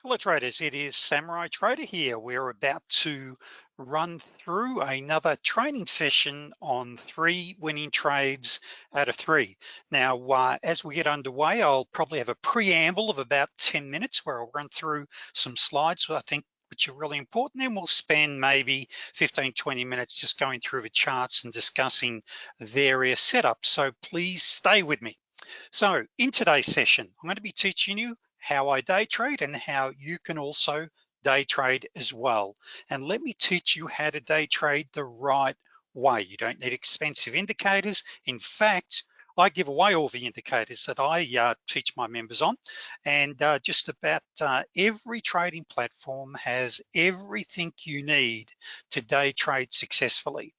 Hello traders, it is Samurai Trader here. We're about to run through another training session on three winning trades out of three. Now, uh, as we get underway, I'll probably have a preamble of about 10 minutes where I'll run through some slides I think which are really important. And we'll spend maybe 15, 20 minutes just going through the charts and discussing various setups. So please stay with me. So in today's session, I'm gonna be teaching you how I day trade and how you can also day trade as well. And let me teach you how to day trade the right way. You don't need expensive indicators. In fact, I give away all the indicators that I uh, teach my members on and uh, just about uh, every trading platform has everything you need to day trade successfully.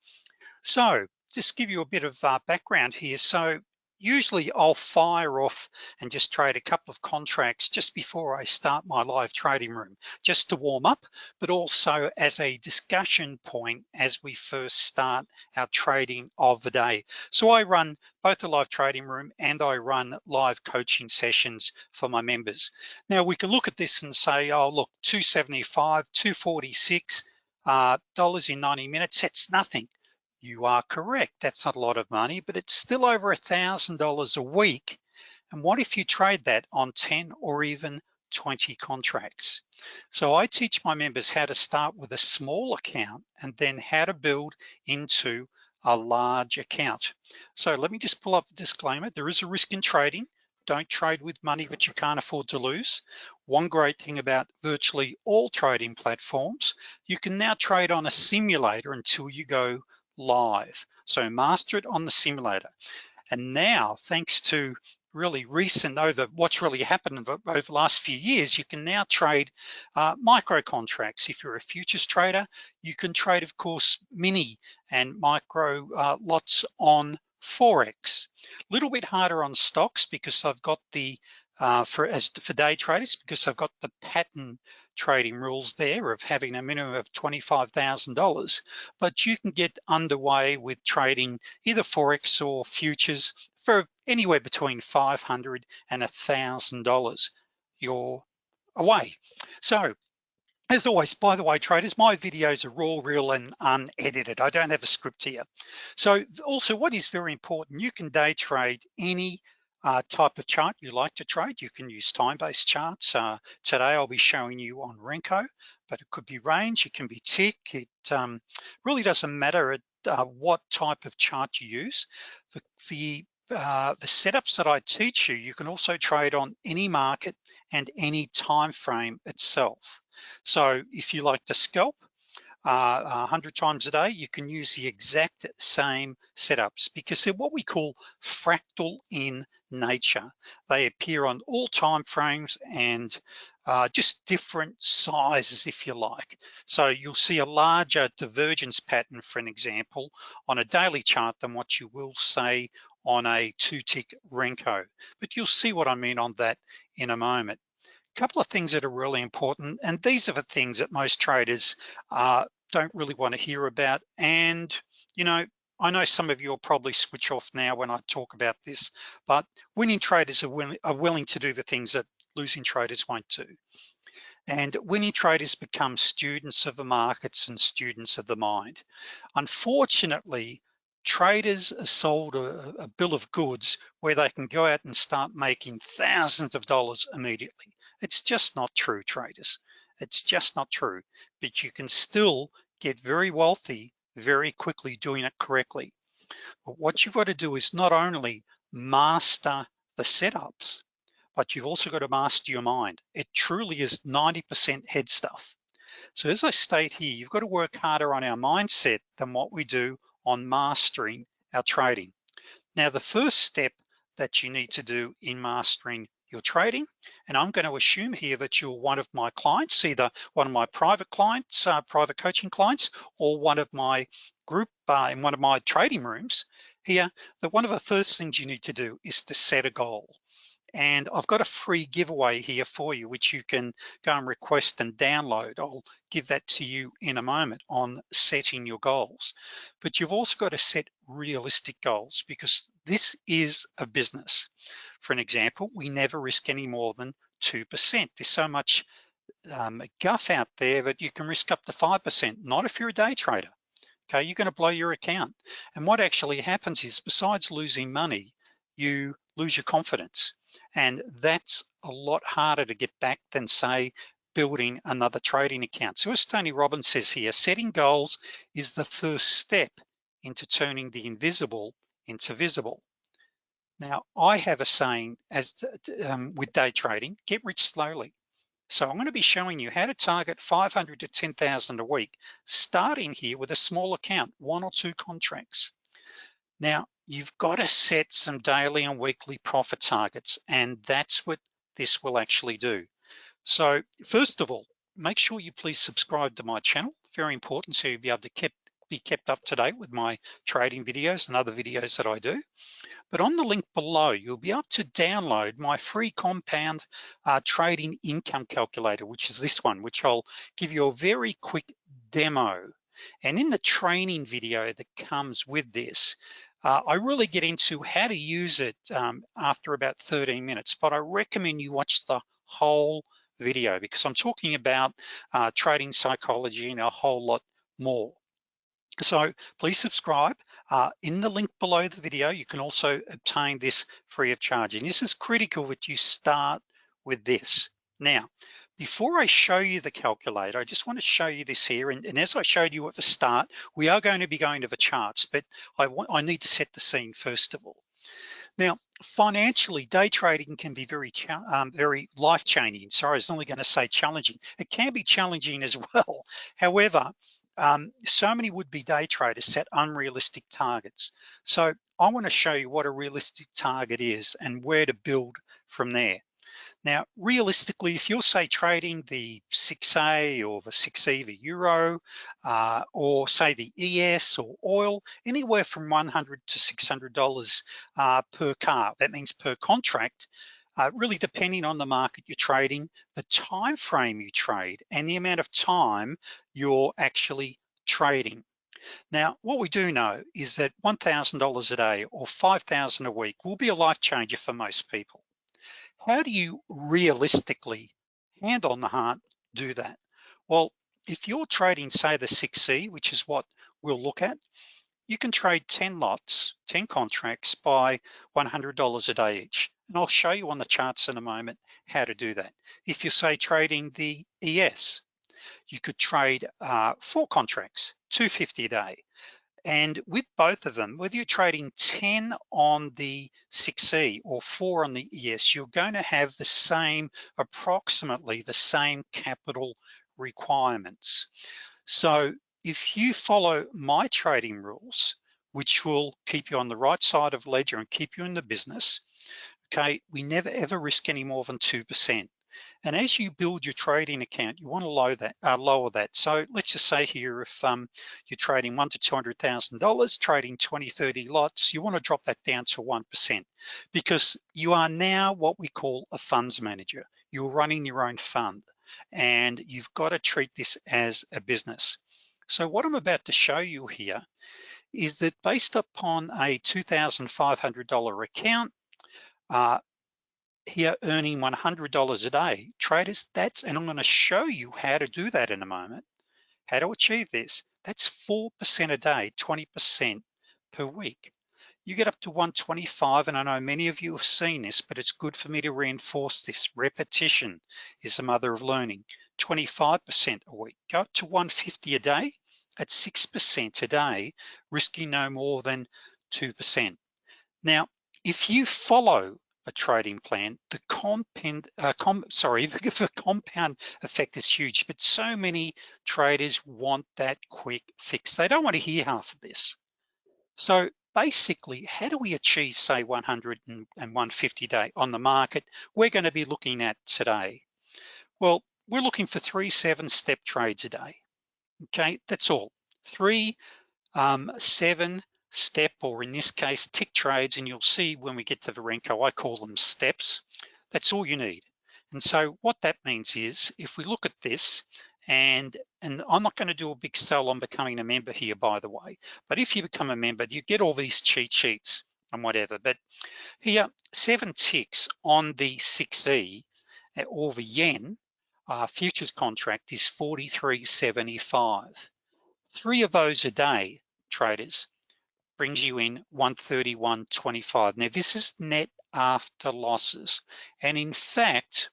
So just give you a bit of uh, background here. So usually I'll fire off and just trade a couple of contracts just before I start my live trading room, just to warm up, but also as a discussion point as we first start our trading of the day. So I run both the live trading room and I run live coaching sessions for my members. Now we can look at this and say, oh, look, 275, 246, uh, dollars in 90 minutes, that's nothing you are correct. That's not a lot of money, but it's still over a $1,000 a week. And what if you trade that on 10 or even 20 contracts? So I teach my members how to start with a small account and then how to build into a large account. So let me just pull up the disclaimer. There is a risk in trading. Don't trade with money that you can't afford to lose. One great thing about virtually all trading platforms, you can now trade on a simulator until you go live. So master it on the simulator. And now, thanks to really recent over what's really happened over the last few years, you can now trade uh, micro contracts. If you're a futures trader, you can trade, of course, mini and micro uh, lots on Forex. A little bit harder on stocks because I've got the, uh, for as for day traders, because I've got the pattern trading rules there of having a minimum of $25,000, but you can get underway with trading either Forex or futures for anywhere between 500 and $1,000. You're away. So as always, by the way, traders, my videos are raw, real, and unedited. I don't have a script here. So also what is very important, you can day trade any uh, type of chart you like to trade. You can use time-based charts. Uh, today I'll be showing you on Renko, but it could be range, it can be tick. It um, really doesn't matter at, uh, what type of chart you use. The, the, uh, the setups that I teach you, you can also trade on any market and any time frame itself. So if you like to scalp, uh, 100 times a day, you can use the exact same setups because they're what we call fractal in nature. They appear on all time frames and uh, just different sizes, if you like. So you'll see a larger divergence pattern, for an example, on a daily chart than what you will say on a two tick Renko. But you'll see what I mean on that in a moment. A couple of things that are really important, and these are the things that most traders uh, don't really want to hear about. And, you know, I know some of you will probably switch off now when I talk about this, but winning traders are, willing, are willing to do the things that losing traders won't do. And winning traders become students of the markets and students of the mind. Unfortunately, traders are sold a, a, bill of goods where they can go out and start making thousands of dollars immediately. It's just not true, traders. It's just not true, but you can still get very wealthy very quickly doing it correctly. But what you've got to do is not only master the setups, but you've also got to master your mind. It truly is 90% head stuff. So as I state here, you've got to work harder on our mindset than what we do on mastering our trading. Now, the first step that you need to do in mastering your trading. And I'm gonna assume here that you're one of my clients, either one of my private clients, uh, private coaching clients, or one of my group uh, in one of my trading rooms here, that one of the first things you need to do is to set a goal. And I've got a free giveaway here for you, which you can go and request and download. I'll give that to you in a moment on setting your goals. But you've also got to set realistic goals because this is a business. For an example, we never risk any more than 2%. There's so much um, guff out there that you can risk up to 5%, not if you're a day trader. Okay, you're gonna blow your account. And what actually happens is besides losing money, you lose your confidence. And that's a lot harder to get back than say, building another trading account. So as Tony Robbins says here, setting goals is the first step into turning the invisible into visible. Now, I have a saying as um, with day trading, get rich slowly. So I'm gonna be showing you how to target 500 to 10,000 a week, starting here with a small account, one or two contracts. Now, you've got to set some daily and weekly profit targets, and that's what this will actually do. So first of all, make sure you please subscribe to my channel, very important so you'll be able to keep, be kept up to date with my trading videos and other videos that I do. But on the link below, you'll be able to download my free compound uh, trading income calculator, which is this one, which I'll give you a very quick demo. And in the training video that comes with this, uh, I really get into how to use it um, after about 13 minutes, but I recommend you watch the whole video because I'm talking about uh, trading psychology and a whole lot more. So please subscribe. Uh, in the link below the video, you can also obtain this free of charge. And this is critical that you start with this. Now, before I show you the calculator, I just want to show you this here. And, and, as I showed you at the start, we are going to be going to the charts, but I, want, I need to set the scene first of all. Now, financially, day trading can be very, um, very life-changing. Sorry, I was only gonna say challenging. It can be challenging as well. However, um, so many would-be day traders set unrealistic targets. So I wanna show you what a realistic target is and where to build from there. Now, realistically, if you're say trading the 6A or the 6E, the Euro, uh, or say the ES or oil, anywhere from 100 to $600 uh, per car, that means per contract, uh, really depending on the market you're trading, the time frame you trade, and the amount of time you're actually trading. Now, what we do know is that $1,000 a day or 5,000 a week will be a life changer for most people how do you realistically, hand on the heart, do that? Well, if you're trading, say the 6E, which is what we'll look at, you can trade 10 lots, 10 contracts by $100 a day each. And I'll show you on the charts in a moment how to do that. If you say trading the ES, you could trade uh, four contracts, 250 a day. And with both of them, whether you're trading 10 on the 6E or four on the ES, you're going to have the same, approximately the same capital requirements. So if you follow my trading rules, which will keep you on the right side of ledger and keep you in the business, okay, we never ever risk any more than 2%. And as you build your trading account, you want to lower that. Uh, lower that. So let's just say here, if um, you're trading one to $200,000, trading 20, 30 lots, you want to drop that down to 1% because you are now what we call a funds manager. You're running your own fund and you've got to treat this as a business. So what I'm about to show you here is that based upon a $2,500 account, uh, here earning $100 a day. Traders, that's, and I'm gonna show you how to do that in a moment, how to achieve this. That's 4% a day, 20% per week. You get up to 125, and I know many of you have seen this, but it's good for me to reinforce this. Repetition is the mother of learning. 25% a week, go up to 150 a day at 6% a day, risking no more than 2%. Now, if you follow a trading plan, the compound, uh, com, sorry, the compound effect is huge, but so many traders want that quick fix. They don't want to hear half of this. So basically, how do we achieve say 100 and 150 day on the market? We're gonna be looking at today. Well, we're looking for three seven step trades a day. Okay, that's all. Three, um, seven step, or in this case, tick trades, and you'll see when we get to the Renko, I call them steps. That's all you need. And so what that means is, if we look at this, and, and I'm not gonna do a big sell on becoming a member here, by the way, but if you become a member, you get all these cheat sheets and whatever. But here, seven ticks on the 6E or the yen, uh, futures contract is 43.75. Three of those a day, traders, brings you in 131.25. Now this is net after losses. And in fact,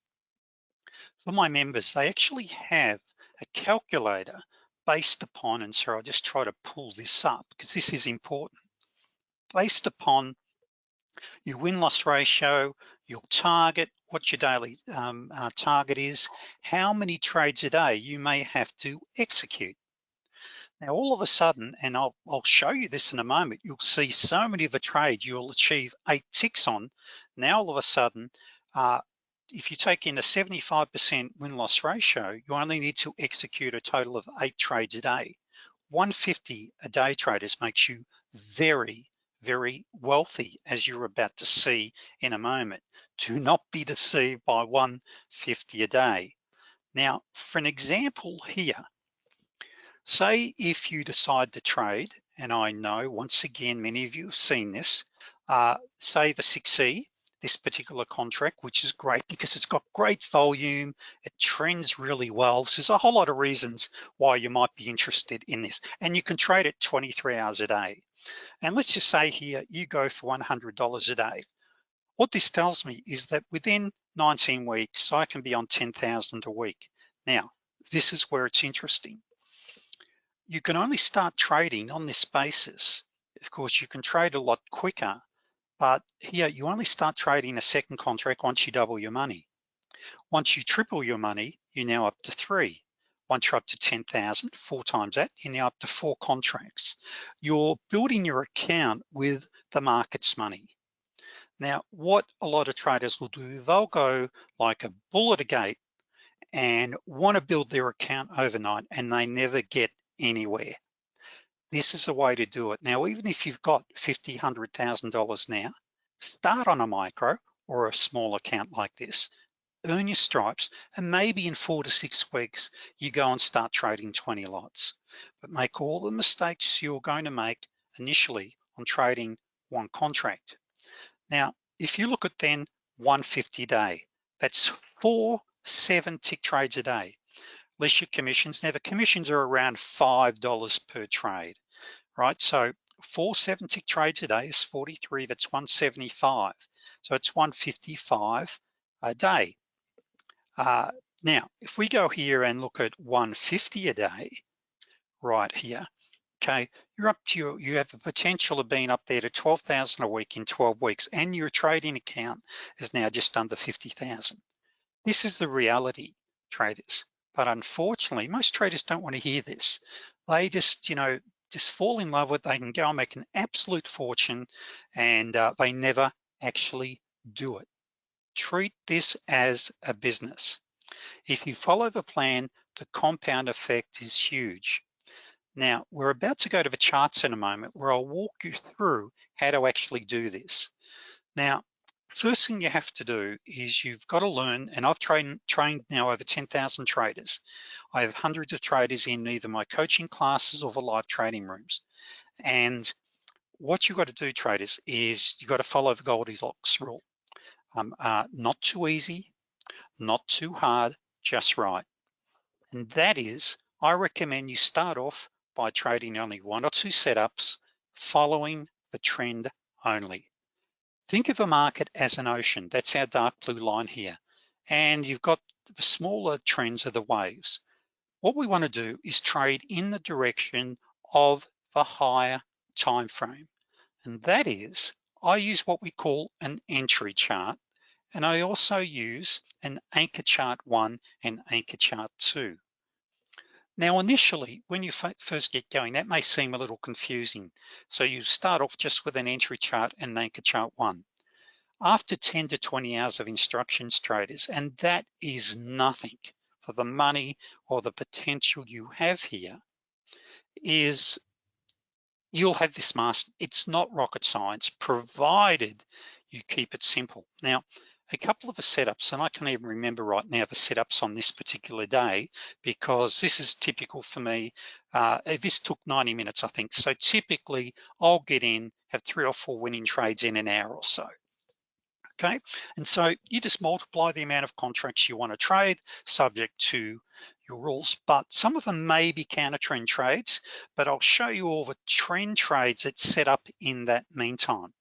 for my members, they actually have a calculator based upon, and so I'll just try to pull this up because this is important, based upon your win-loss ratio, your target, what your daily um, uh, target is, how many trades a day you may have to execute. Now, all of a sudden, and I'll, I'll show you this in a moment, you'll see so many of a trade you'll achieve eight ticks on. Now, all of a sudden, uh, if you take in a 75% win-loss ratio, you only need to execute a total of eight trades a day. 150 a day traders makes you very, very wealthy, as you're about to see in a moment. Do not be deceived by 150 a day. Now, for an example here, say if you decide to trade, and I know once again, many of you have seen this, uh, say the 6E, this particular contract, which is great because it's got great volume, it trends really well. So there's a whole lot of reasons why you might be interested in this. And you can trade it 23 hours a day. And let's just say here, you go for $100 a day. What this tells me is that within 19 weeks, I can be on 10,000 a week. Now, this is where it's interesting. You can only start trading on this basis. Of course, you can trade a lot quicker but here you only start trading a second contract once you double your money. Once you triple your money, you're now up to three. Once you're up to 10,000, four times that, you're now up to four contracts. You're building your account with the market's money. Now, what a lot of traders will do, they'll go like a bull at a gate and wanna build their account overnight and they never get anywhere this is a way to do it. Now, even if you've got $50, $100,000 now, start on a micro or a small account like this, earn your stripes, and maybe in four to six weeks, you go and start trading 20 lots. But make all the mistakes you're going to make initially on trading one contract. Now, if you look at then 150 day, that's four seven tick trades a day less commissions. Now the commissions are around $5 per trade, right? So 470 trades a day is 43, that's 175. So it's 155 a day. Uh, now, if we go here and look at 150 a day, right here, okay, you're up to your, you have a potential of being up there to 12,000 a week in 12 weeks and your trading account is now just under 50,000. This is the reality, traders. But unfortunately, most traders don't want to hear this. They just, you know, just fall in love with, they can go and make an absolute fortune and uh, they never actually do it. Treat this as a business. If you follow the plan, the compound effect is huge. Now, we're about to go to the charts in a moment where I'll walk you through how to actually do this. Now, First thing you have to do is you've got to learn, and I've trained, trained now over 10,000 traders. I have hundreds of traders in either my coaching classes or the live trading rooms. And what you've got to do, traders, is you've got to follow the Goldilocks rule. Um, uh, not too easy, not too hard, just right. And that is, I recommend you start off by trading only one or two setups, following the trend only. Think of a market as an ocean. That's our dark blue line here. And you've got the smaller trends of the waves. What we wanna do is trade in the direction of the higher time frame. And that is, I use what we call an entry chart. And I also use an anchor chart one and anchor chart two. Now, initially, when you first get going, that may seem a little confusing. So you start off just with an entry chart and an anchor chart one. After 10 to 20 hours of instructions traders, and that is nothing for the money or the potential you have here, is you'll have this master. It's not rocket science, provided you keep it simple. Now, a couple of the setups, and I can't even remember right now the setups on this particular day because this is typical for me. Uh, this took 90 minutes, I think. So typically I'll get in, have three or four winning trades in an hour or so. okay? And so you just multiply the amount of contracts you wanna trade subject to your rules, but some of them may be counter trend trades, but I'll show you all the trend trades that set up in that meantime.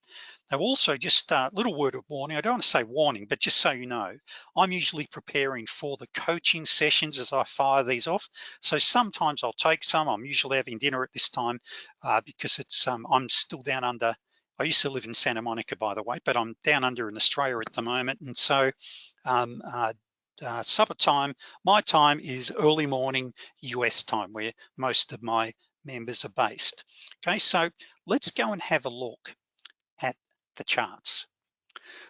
Now also just a little word of warning, I don't want to say warning, but just so you know, I'm usually preparing for the coaching sessions as I fire these off. So sometimes I'll take some, I'm usually having dinner at this time uh, because it's um, I'm still down under, I used to live in Santa Monica by the way, but I'm down under in Australia at the moment. And so um, uh, uh, supper time, my time is early morning US time where most of my members are based. Okay, so let's go and have a look the charts.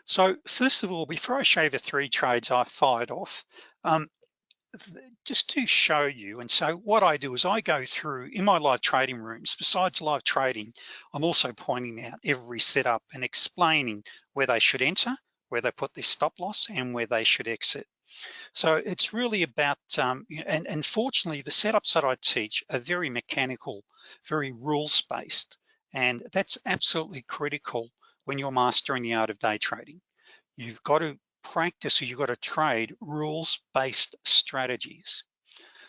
So first of all, before I show the three trades I fired off, um, just to show you, and so what I do is I go through in my live trading rooms, besides live trading, I'm also pointing out every setup and explaining where they should enter, where they put their stop loss and where they should exit. So it's really about, um, and, and fortunately the setups that I teach are very mechanical, very rules-based, and that's absolutely critical when you're mastering the art of day trading. You've got to practice or you've got to trade rules-based strategies.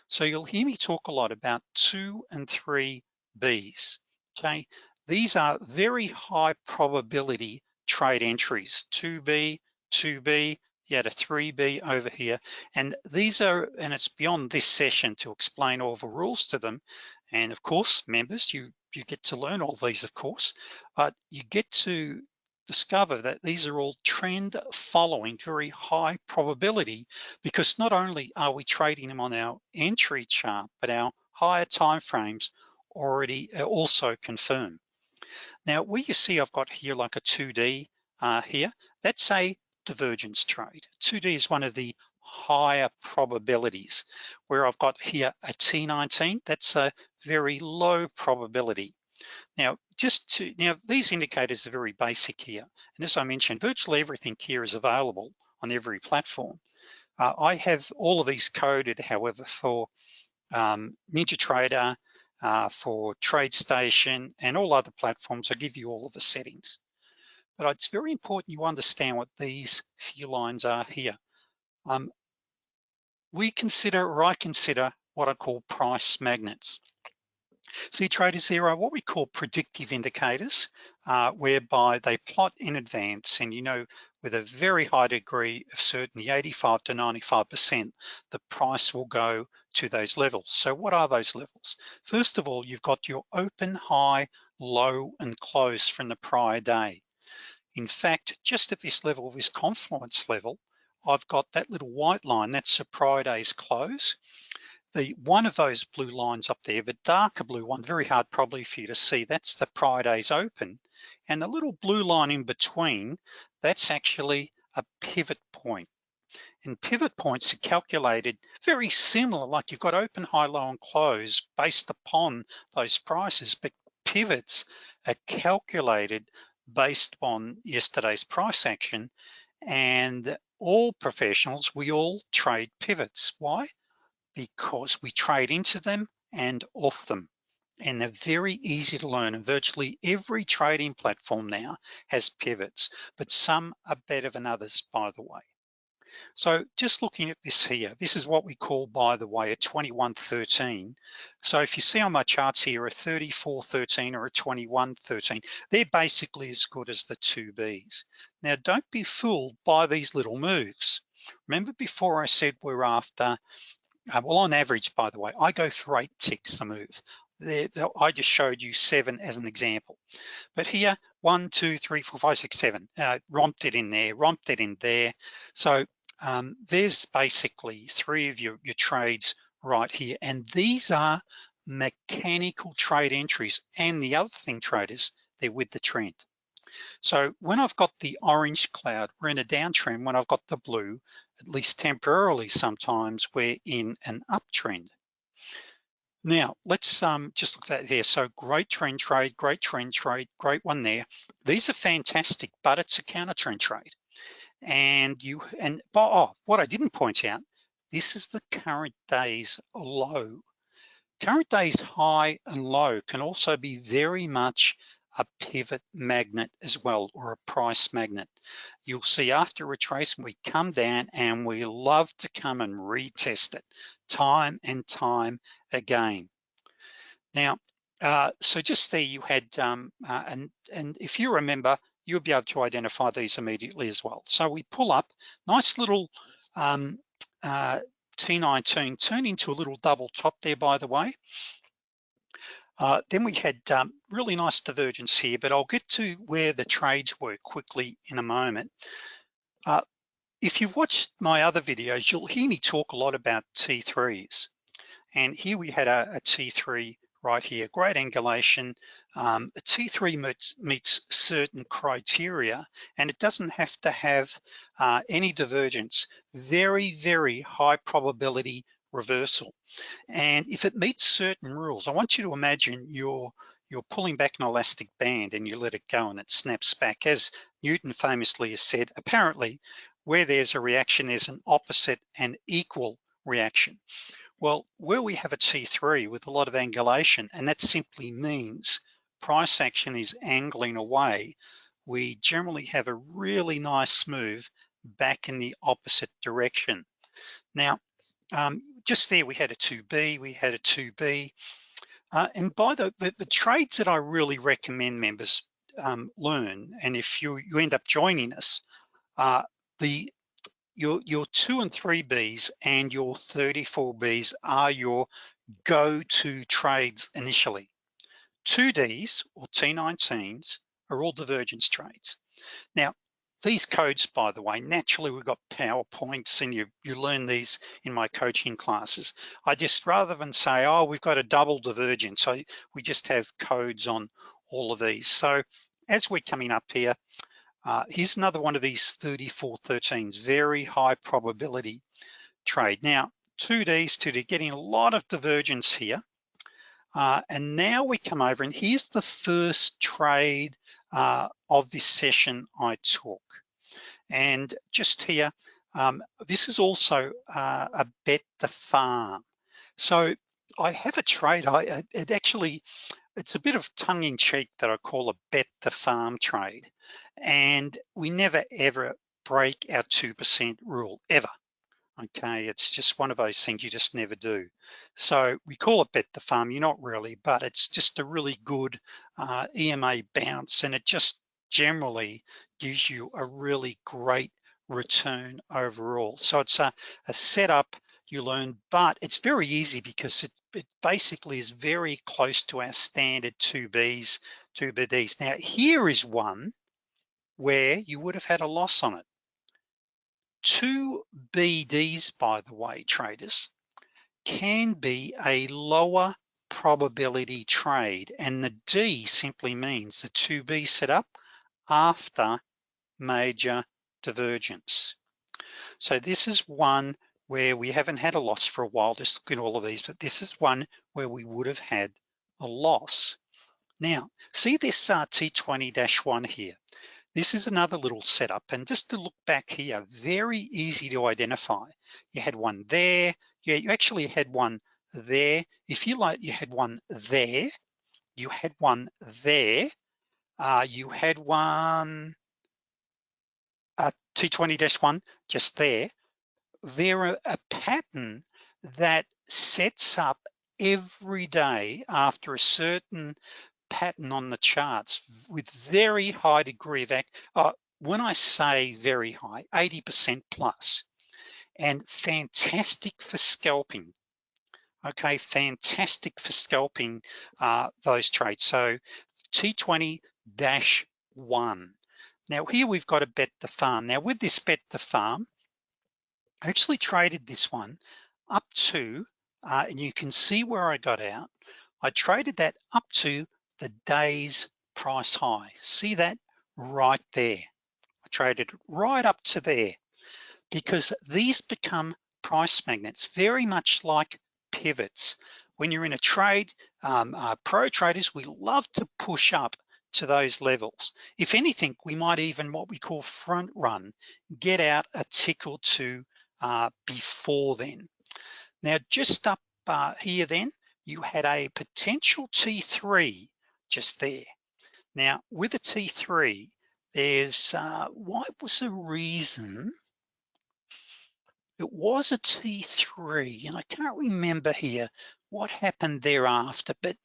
So you'll hear me talk a lot about two and three Bs, okay? These are very high probability trade entries, 2B, 2B, you had a 3B over here. And these are, and it's beyond this session to explain all the rules to them. And of course, members, you, you get to learn all these, of course, but you get to discover that these are all trend following, very high probability, because not only are we trading them on our entry chart, but our higher time frames already also confirm. Now, where you see I've got here like a 2D uh, here, that's a divergence trade. 2D is one of the higher probabilities, where I've got here a T19, that's a very low probability. Now, just to, now these indicators are very basic here. And as I mentioned, virtually everything here is available on every platform. Uh, I have all of these coded, however, for um, NinjaTrader, uh, for TradeStation, and all other platforms. I give you all of the settings. But it's very important you understand what these few lines are here. Um, we consider, or I consider, what I call price magnets. See traders, there are what we call predictive indicators, uh, whereby they plot in advance and you know with a very high degree of certainty, 85 to 95%, the price will go to those levels. So what are those levels? First of all, you've got your open, high, low, and close from the prior day. In fact, just at this level, this confluence level, I've got that little white line, that's the prior day's close the one of those blue lines up there, the darker blue one, very hard probably for you to see, that's the prior day's open. And the little blue line in between, that's actually a pivot point. And pivot points are calculated very similar, like you've got open, high, low, and close based upon those prices, but pivots are calculated based on yesterday's price action. And all professionals, we all trade pivots. Why? because we trade into them and off them. And they're very easy to learn and virtually every trading platform now has pivots, but some are better than others, by the way. So just looking at this here, this is what we call, by the way, a 2113. So if you see on my charts here, a 3413 or a 2113, they're basically as good as the two Bs. Now, don't be fooled by these little moves. Remember before I said we're after uh, well, on average, by the way, I go for eight ticks a move. I just showed you seven as an example. But here, one, two, three, four, five, six, seven, uh, romped it in there, romped it in there. So um, there's basically three of your, your trades right here. And these are mechanical trade entries. And the other thing, traders, they're with the trend. So when I've got the orange cloud, we're in a downtrend. When I've got the blue, at least temporarily sometimes, we're in an uptrend. Now, let's um, just look at that here. So great trend trade, great trend trade, great one there. These are fantastic, but it's a counter trend trade. And you, and oh, what I didn't point out, this is the current day's low. Current day's high and low can also be very much a pivot magnet as well, or a price magnet. You'll see after retracement, we come down and we love to come and retest it time and time again. Now, uh, so just there you had, um, uh, and, and if you remember, you'll be able to identify these immediately as well. So we pull up, nice little um, uh, T19, turn into a little double top there, by the way. Uh, then we had um, really nice divergence here, but I'll get to where the trades were quickly in a moment. Uh, if you've watched my other videos, you'll hear me talk a lot about T3s. And here we had a a T3 right here, great angulation. Um, a T3 meets, meets, certain criteria and it doesn't have to have uh, any divergence. Very, very high probability reversal. And if it meets certain rules, I want you to imagine you're, you're pulling back an elastic band and you let it go and it snaps back. As Newton famously has said, apparently where there's a reaction, there's an opposite and equal reaction. Well, where we have a T3 with a lot of angulation, and that simply means price action is angling away, we generally have a really nice move back in the opposite direction. Now, um, just there we had a 2B, we had a 2B. Uh, and by the, the, the, trades that I really recommend members um, learn, and if you, you end up joining us, uh, the your, your two and three Bs and your 34 Bs are your go-to trades initially. 2Ds or T19s are all divergence trades. Now, these codes, by the way, naturally we've got PowerPoints and you, you learn these in my coaching classes. I just, rather than say, oh, we've got a double divergence, so we just have codes on all of these. So as we're coming up here, uh, here's another one of these 3413s, very high probability trade. Now, 2Ds, 2D, getting a lot of divergence here. Uh, and now we come over and here's the first trade uh, of this session I took. And just here, um, this is also uh, a bet the farm. So I have a trade, I, it actually, it's a bit of tongue in cheek that I call a bet the farm trade. And we never ever break our 2% rule, ever. Okay, it's just one of those things you just never do. So we call it bet the farm, you're not really, but it's just a really good uh, EMA bounce and it just generally gives you a really great return overall. So it's a, a setup you learn, but it's very easy because it, it basically is very close to our standard 2Bs, 2BDs. Now here is one where you would have had a loss on it. Two BDs, by the way, traders, can be a lower probability trade. And the D simply means the 2B setup after major divergence. So this is one where we haven't had a loss for a while, just look at all of these, but this is one where we would have had a loss. Now, see this uh, T20-1 here. This is another little setup, and just to look back here, very easy to identify. You had one there, yeah, you actually had one there. If you like, you had one there, you had one there, uh, you had one uh, T20-1 just there, they're a, a pattern that sets up every day after a certain pattern on the charts with very high degree of act. Uh, when I say very high, 80% plus, and fantastic for scalping. Okay, fantastic for scalping uh, those trades. So T20-1. Now here we've got to bet the farm. Now with this bet the farm, I actually traded this one up to, uh, and you can see where I got out. I traded that up to the day's price high. See that right there. I traded right up to there because these become price magnets, very much like pivots. When you're in a trade, um, uh, pro traders, we love to push up to those levels. If anything, we might even what we call front run, get out a tick or two uh, before then. Now, just up uh, here then, you had a potential T3 just there. Now with a T3, there's, uh, what was the reason? It was a T3 and I can't remember here what happened thereafter, but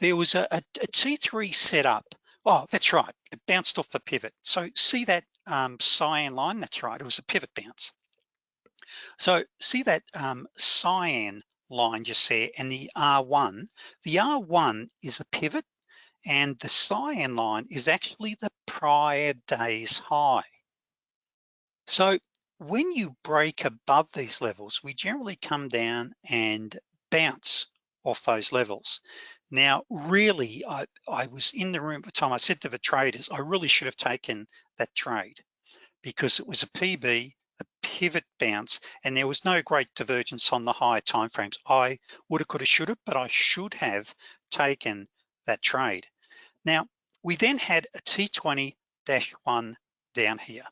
there was a a, a T3 set up. Oh, that's right, it bounced off the pivot. So see that um, cyan line, that's right, it was a pivot bounce. So see that um, cyan line just there and the R1, the R1 is a pivot and the cyan line is actually the prior day's high. So when you break above these levels, we generally come down and bounce off those levels. Now, really, I, I was in the room at the time, I said to the traders, I really should have taken that trade because it was a PB, pivot bounce, and there was no great divergence on the higher timeframes. I woulda, coulda, shoulda, but I should have taken that trade. Now, we then had a T20-1 down here.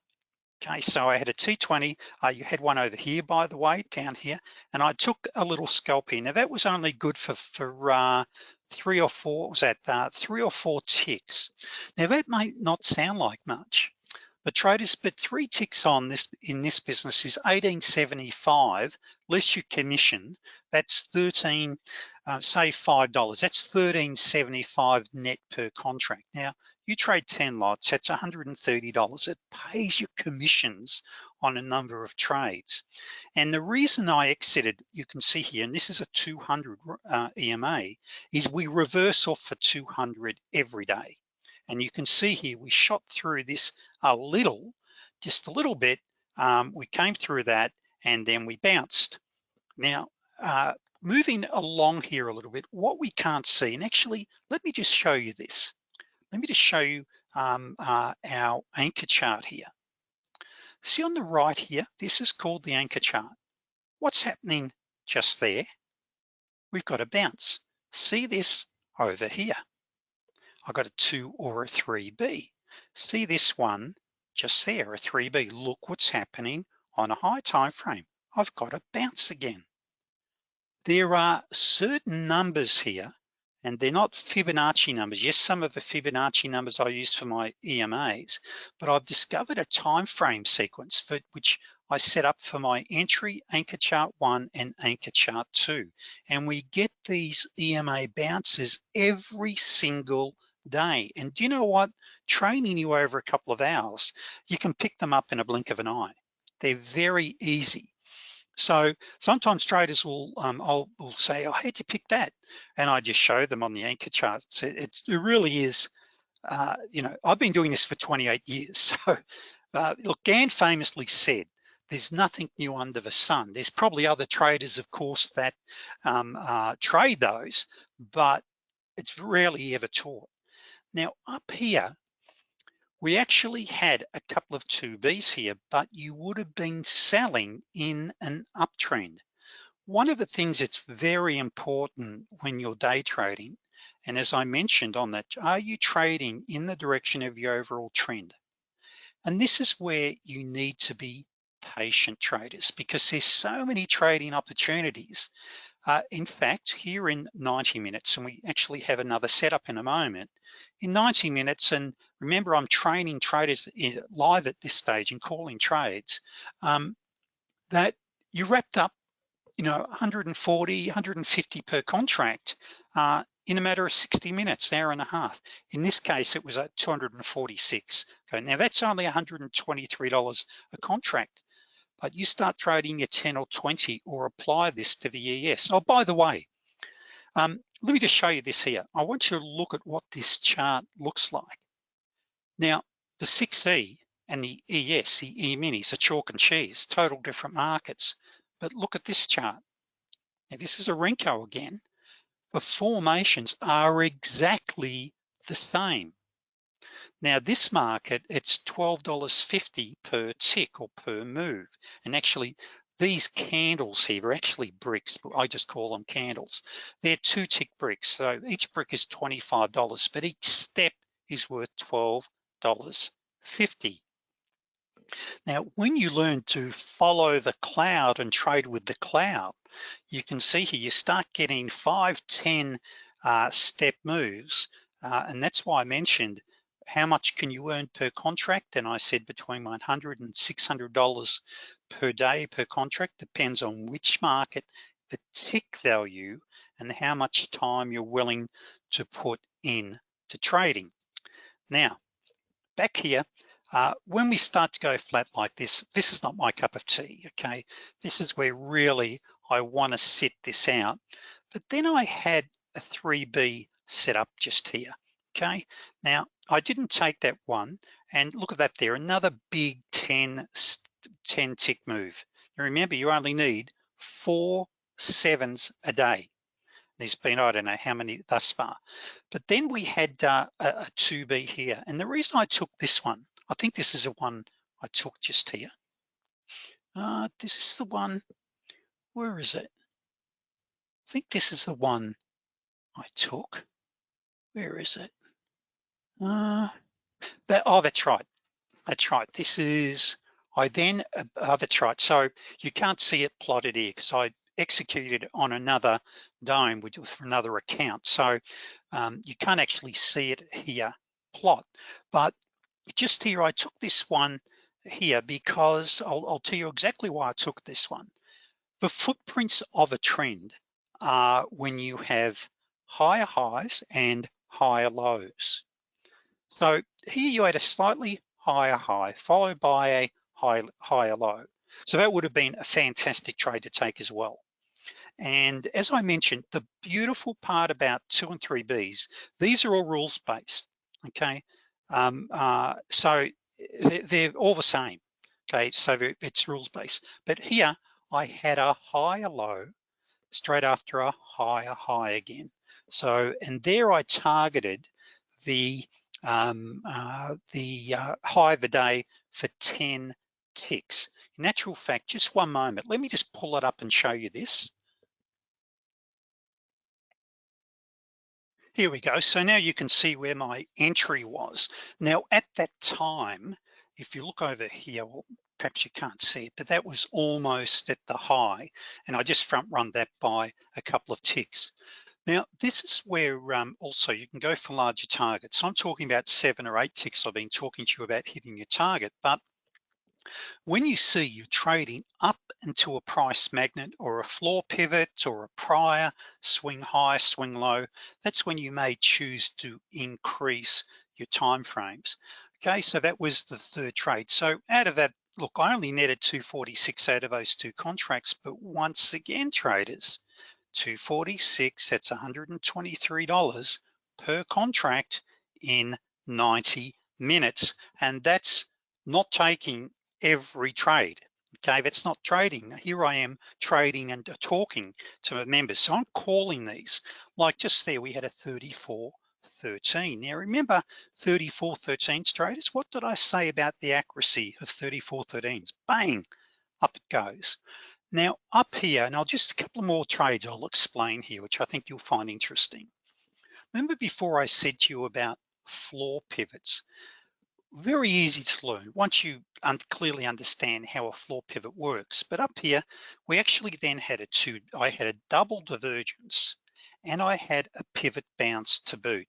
Okay, so I had a T20, uh, you had one over here, by the way, down here, and I took a little scalp here. Now that was only good for, for uh, three or four, was that uh, three or four ticks. Now that might not sound like much, but traders, but three ticks on this in this business is 1875, less your commission, that's 13, uh, say $5, that's 1375 net per contract. Now, you trade 10 lots, that's $130. It pays your commissions on a number of trades. And the reason I exited, you can see here, and this is a 200 uh, EMA, is we reverse off for 200 every day. And you can see here, we shot through this a little, just a little bit. Um, we came through that and then we bounced. Now, uh, moving along here a little bit, what we can't see, and actually, let me just show you this. Let me just show you um, uh, our anchor chart here. See on the right here, this is called the anchor chart. What's happening just there? We've got a bounce. See this over here. I got a two or a 3B. See this one just there, a 3B. Look what's happening on a high time frame. I've got a bounce again. There are certain numbers here and they're not Fibonacci numbers. Yes, some of the Fibonacci numbers I use for my EMAs, but I've discovered a time frame sequence for which I set up for my entry anchor chart one and anchor chart two. And we get these EMA bounces every single day. And do you know what? Training you over a couple of hours, you can pick them up in a blink of an eye. They're very easy. So sometimes traders will, um, I'll will say, oh, how'd you pick that? And I just show them on the anchor charts. It, it's, it really is, uh, you know, I've been doing this for 28 years. So uh, look, Gann famously said, there's nothing new under the sun. There's probably other traders, of course, that um, uh, trade those, but it's rarely ever taught. Now up here, we actually had a couple of 2Bs here, but you would have been selling in an uptrend. One of the things that's very important when you're day trading, and as I mentioned on that, are you trading in the direction of your overall trend? And this is where you need to be patient traders because there's so many trading opportunities. Uh, in fact, here in 90 minutes, and we actually have another setup in a moment, in 90 minutes, and remember I'm training traders live at this stage and calling trades, um, that you wrapped up, you know, 140, 150 per contract uh, in a matter of 60 minutes, hour and a half. In this case, it was at 246. Okay, now that's only $123 a contract, but you start trading your 10 or 20 or apply this to the ES. Oh, by the way, um, let me just show you this here. I want you to look at what this chart looks like. Now, the 6E and the ES, the E-minis are chalk and cheese, total different markets. But look at this chart. Now, this is a Renko again. The formations are exactly the same. Now this market, it's $12.50 per tick or per move. And actually these candles here are actually bricks, but I just call them candles. They're two tick bricks. So each brick is $25, but each step is worth $12.50. Now, when you learn to follow the cloud and trade with the cloud, you can see here, you start getting five, 10 uh, step moves. Uh, and that's why I mentioned how much can you earn per contract? And I said between $100 and $600 per day per contract, depends on which market, the tick value, and how much time you're willing to put in to trading. Now, back here, uh, when we start to go flat like this, this is not my cup of tea, okay? This is where really I wanna sit this out. But then I had a 3B set up just here, okay? Now, I didn't take that one, and look at that there, another big 10, 10 tick move. Now remember, you only need four sevens a day. There's been, I don't know how many thus far. But then we had uh, a, a 2B here. And the reason I took this one, I think this is the one I took just here. Uh, this is the one, where is it? I think this is the one I took. Where is it? Uh, that, oh, that's right. That's right. This is, I then, uh, that's right. So you can't see it plotted here because I executed on another DOM, for another account. So um, you can't actually see it here plot, but just here, I took this one here because I'll, I'll tell you exactly why I took this one. The footprints of a trend are when you have higher highs and higher lows. So here you had a slightly higher high followed by a high, higher low. So that would have been a fantastic trade to take as well. And as I mentioned, the beautiful part about two and three Bs, these are all rules based, okay? Um, uh, so they're all the same, okay? So it's rules based. But here I had a higher low straight after a higher high again. So, and there I targeted the um, uh, the uh, high of the day for 10 ticks. In actual fact, just one moment, let me just pull it up and show you this. Here we go. So now you can see where my entry was. Now at that time, if you look over here, well, perhaps you can't see it, but that was almost at the high. And I just front run that by a couple of ticks. Now, this is where um, also you can go for larger targets. So I'm talking about seven or eight ticks. I've been talking to you about hitting your target, but when you see you trading up into a price magnet or a floor pivot or a prior swing high, swing low, that's when you may choose to increase your time frames. Okay, so that was the third trade. So out of that, look, I only netted 246 out of those two contracts, but once again, traders, 246, that's $123 per contract in 90 minutes. And that's not taking every trade. Okay, that's not trading. Here I am trading and talking to members. So I'm calling these, like just there, we had a 34 13. Now remember 34 13 traders, what did I say about the accuracy of 34 13s? Bang, up it goes. Now up here, and I'll just a couple more trades I'll explain here, which I think you'll find interesting. Remember before I said to you about floor pivots, very easy to learn once you un clearly understand how a floor pivot works. But up here, we actually then had a two, I had a double divergence and I had a pivot bounce to boot.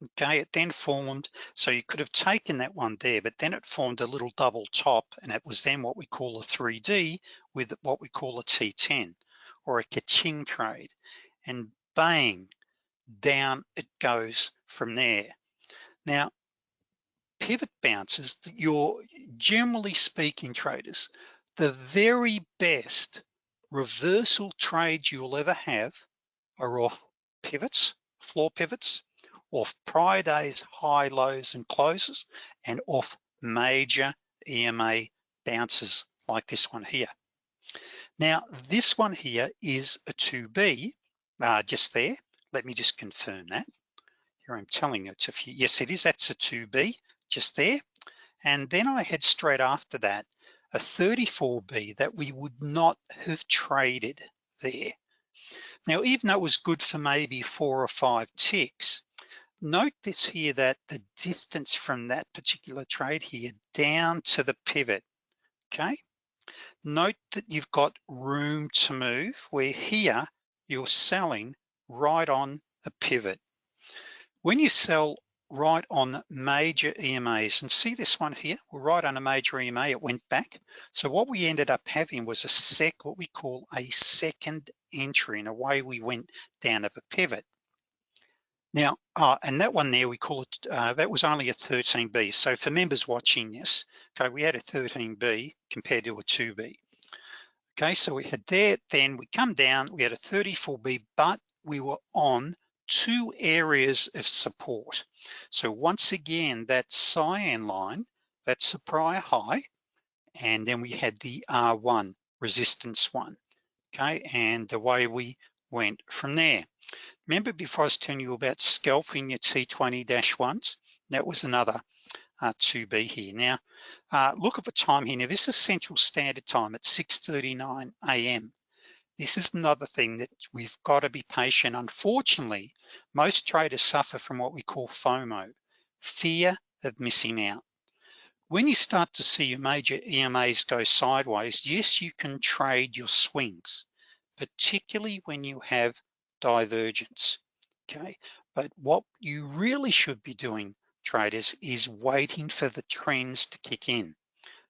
Okay, it then formed, so you could have taken that one there, but then it formed a little double top and it was then what we call a 3D with what we call a T10 or a kaching trade. And bang, down it goes from there. Now, pivot bounces, you're generally speaking traders, the very best reversal trades you'll ever have are off pivots, floor pivots, off prior days, high lows and closes, and off major EMA bounces like this one here. Now, this one here is a 2B, uh, just there. Let me just confirm that. Here I'm telling you it's a few, yes, it is, that's a 2B, just there. And then I had straight after that, a 34B that we would not have traded there. Now, even though it was good for maybe four or five ticks, note this here that the distance from that particular trade here down to the pivot, okay? Note that you've got room to move where here you're selling right on a pivot. When you sell right on major EMAs and see this one here, we're right on a major EMA, it went back. So what we ended up having was a sec, what we call a second entry and away we went down of a pivot. Now, uh, and that one there, we call it, uh, that was only a 13B. So for members watching this, okay, we had a 13B compared to a 2B. Okay, so we had there, then we come down, we had a 34B, but we were on two areas of support. So once again, that cyan line, that's the prior high, and then we had the R1 resistance one, okay? And the way we went from there. Remember before I was telling you about scalping your T20-1s? That was another uh, 2B here. Now, uh, look at the time here. Now, this is Central Standard Time at 6.39 a.m. This is another thing that we've got to be patient. Unfortunately, most traders suffer from what we call FOMO, fear of missing out. When you start to see your major EMAs go sideways, yes, you can trade your swings, particularly when you have divergence, okay? But what you really should be doing, traders, is waiting for the trends to kick in,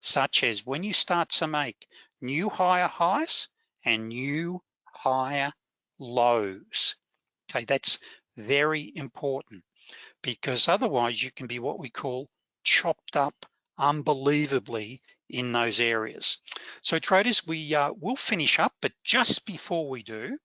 such as when you start to make new higher highs and new higher lows. Okay, that's very important because otherwise you can be what we call chopped up unbelievably in those areas. So traders, we uh, will finish up, but just before we do,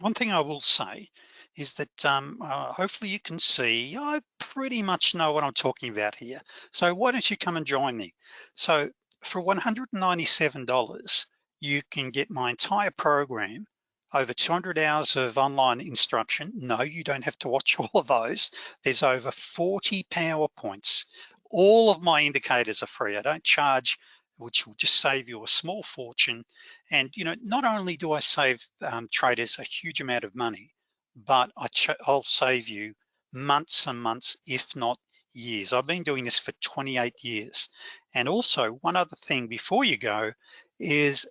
one thing I will say is that um, uh, hopefully you can see, I pretty much know what I'm talking about here. So why don't you come and join me? So for $197, you can get my entire program over 200 hours of online instruction. No, you don't have to watch all of those. There's over 40 PowerPoints. All of my indicators are free. I don't charge which will just save you a small fortune. And you know, not only do I save um, traders a huge amount of money, but I will save you months and months, if not years. I've been doing this for 28 years. And also one other thing before you go is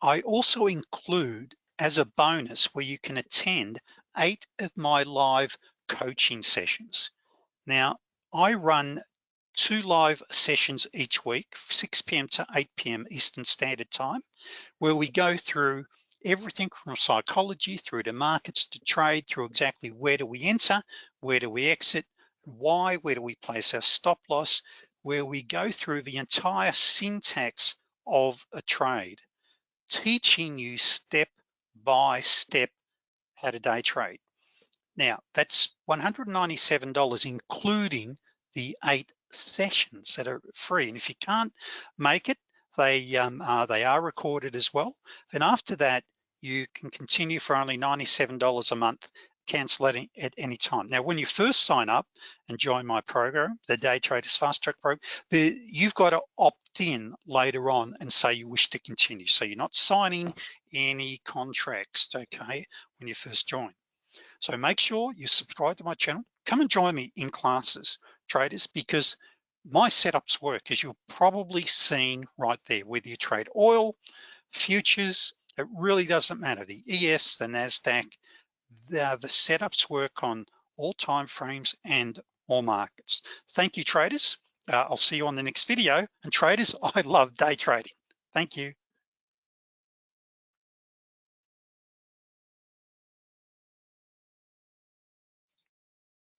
I also include as a bonus where you can attend eight of my live coaching sessions. Now, I run two live sessions each week, 6 p.m. to 8 p.m. Eastern Standard Time, where we go through everything from psychology through to markets to trade through exactly where do we enter, where do we exit, why, where do we place our stop loss, where we go through the entire syntax of a trade, teaching you step by step how to day trade. Now that's $197, including the eight sessions that are free. And if you can't make it, they, um, they are recorded as well. Then after that, you can continue for only $97 a month, cancel it at any time. Now, when you first sign up and join my program, the Day Traders Fast Track program, the, you've got to opt in later on and say you wish to continue. So you're not signing any contracts, okay, when you first join. So make sure you subscribe to my channel. Come and join me in classes traders because my setups work as you've probably seen right there, whether you trade oil, futures, it really doesn't matter. The ES, the NASDAQ, the, the setups work on all time frames and all markets. Thank you, traders. Uh, I'll see you on the next video. And traders, I love day trading. Thank you.